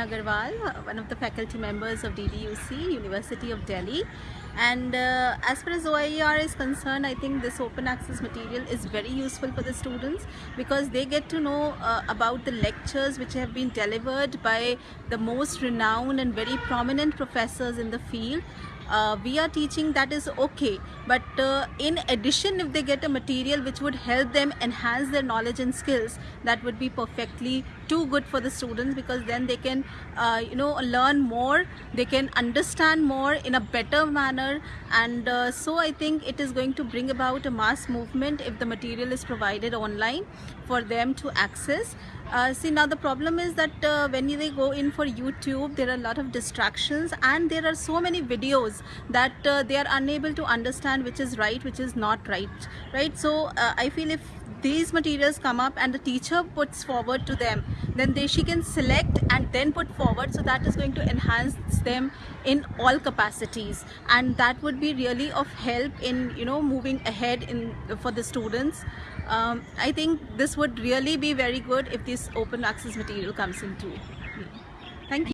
Agarwal, one of the faculty members of DDUC, University of Delhi. And uh, as far as OIR is concerned, I think this open access material is very useful for the students because they get to know uh, about the lectures which have been delivered by the most renowned and very prominent professors in the field uh, we are teaching that is okay but uh, in addition if they get a material which would help them enhance their knowledge and skills that would be perfectly too good for the students because then they can uh, you know learn more they can understand more in a better manner. And uh, so I think it is going to bring about a mass movement if the material is provided online for them to access. Uh, see now the problem is that uh, when they go in for YouTube there are a lot of distractions and there are so many videos that uh, they are unable to understand which is right which is not right right? So uh, I feel if these materials come up and the teacher puts forward to them then they she can select and then put forward so that is going to enhance them in all capacities and that would be really of help in you know moving ahead in for the students um, I think this would really be very good if this open access material comes into. Thank you.